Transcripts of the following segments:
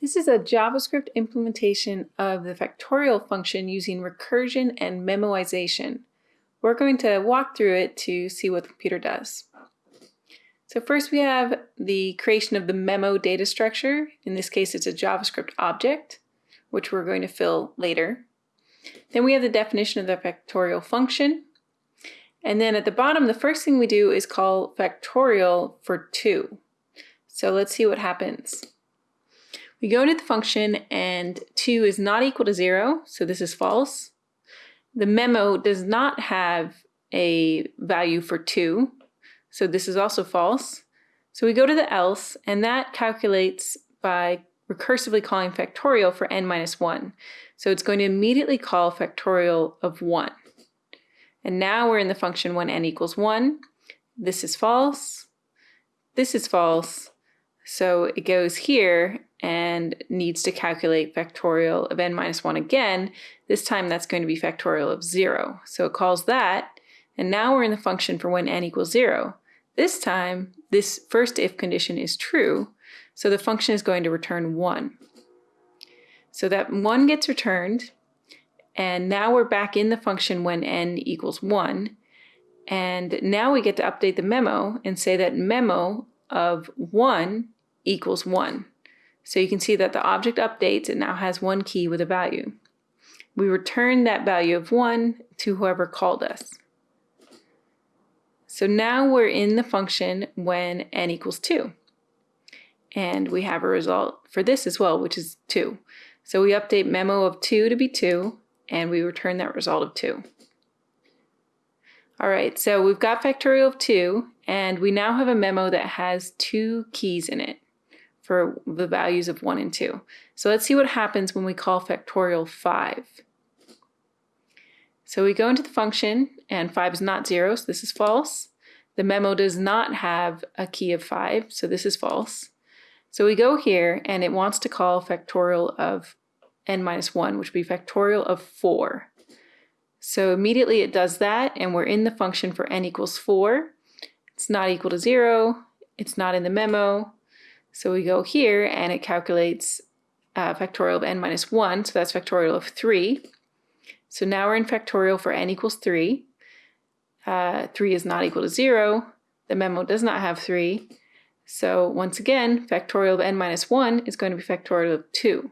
This is a JavaScript implementation of the factorial function using recursion and memoization. We're going to walk through it to see what the computer does. So first we have the creation of the memo data structure. In this case, it's a JavaScript object, which we're going to fill later. Then we have the definition of the factorial function. And then at the bottom, the first thing we do is call factorial for 2. So let's see what happens. We go into the function and 2 is not equal to 0, so this is false. The memo does not have a value for 2, so this is also false. So we go to the else, and that calculates by recursively calling factorial for n minus 1. So it's going to immediately call factorial of 1. And now we're in the function when n equals 1. This is false. This is false. So it goes here and needs to calculate factorial of n minus 1 again. This time that's going to be factorial of 0. So it calls that, and now we're in the function for when n equals 0. This time, this first if condition is true, so the function is going to return 1. So that 1 gets returned, and now we're back in the function when n equals 1. And now we get to update the memo and say that memo of 1 equals 1. So you can see that the object updates, it now has one key with a value. We return that value of 1 to whoever called us. So now we're in the function when n equals 2. And we have a result for this as well, which is 2. So we update memo of 2 to be 2, and we return that result of 2. All right, so we've got factorial of 2, and we now have a memo that has two keys in it for the values of 1 and 2. So let's see what happens when we call factorial 5. So we go into the function, and 5 is not 0, so this is false. The memo does not have a key of 5, so this is false. So we go here, and it wants to call factorial of n minus 1, which would be factorial of 4. So immediately it does that, and we're in the function for n equals 4. It's not equal to 0. It's not in the memo. So we go here and it calculates uh, factorial of n minus 1, so that's factorial of 3. So now we're in factorial for n equals 3. Uh, 3 is not equal to 0. The memo does not have 3. So once again, factorial of n minus 1 is going to be factorial of 2.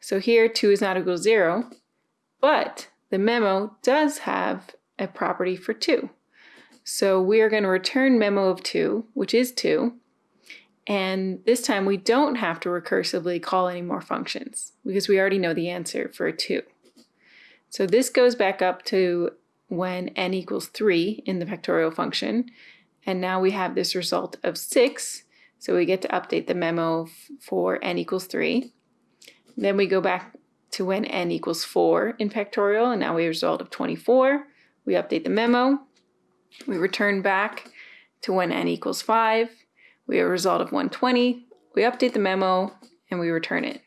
So here 2 is not equal to 0, but the memo does have a property for 2. So we are going to return memo of 2, which is 2, and this time we don't have to recursively call any more functions because we already know the answer for a 2. So this goes back up to when n equals 3 in the factorial function. And now we have this result of 6. So we get to update the memo for n equals 3. Then we go back to when n equals 4 in factorial, and now we have a result of 24. We update the memo. We return back to when n equals 5. We have a result of 120. We update the memo and we return it.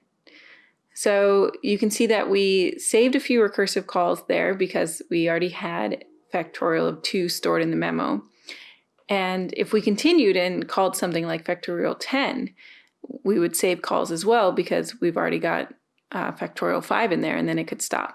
So you can see that we saved a few recursive calls there because we already had factorial of 2 stored in the memo. And if we continued and called something like factorial 10, we would save calls as well because we've already got uh, factorial 5 in there and then it could stop.